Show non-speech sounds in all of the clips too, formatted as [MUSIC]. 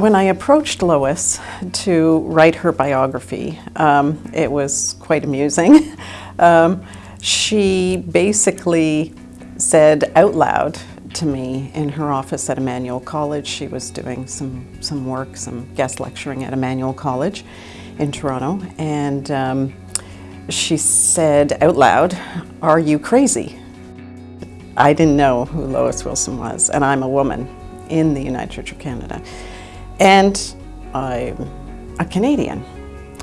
when I approached Lois to write her biography, um, it was quite amusing. [LAUGHS] um, she basically said out loud to me in her office at Emmanuel College. She was doing some, some work, some guest lecturing at Emmanuel College in Toronto, and um, she said out loud, Are you crazy? I didn't know who Lois Wilson was, and I'm a woman in the United Church of Canada. And I'm a Canadian,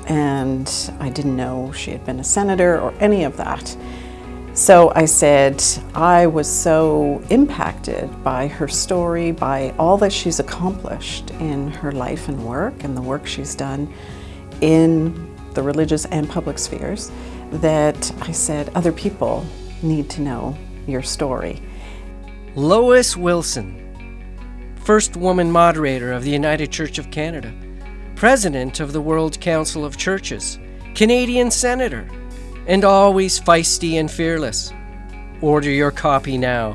and I didn't know she had been a senator or any of that. So I said, I was so impacted by her story, by all that she's accomplished in her life and work and the work she's done in the religious and public spheres, that I said, other people need to know your story. Lois Wilson, first woman moderator of the United Church of Canada, president of the World Council of Churches, Canadian senator, and always feisty and fearless. Order your copy now.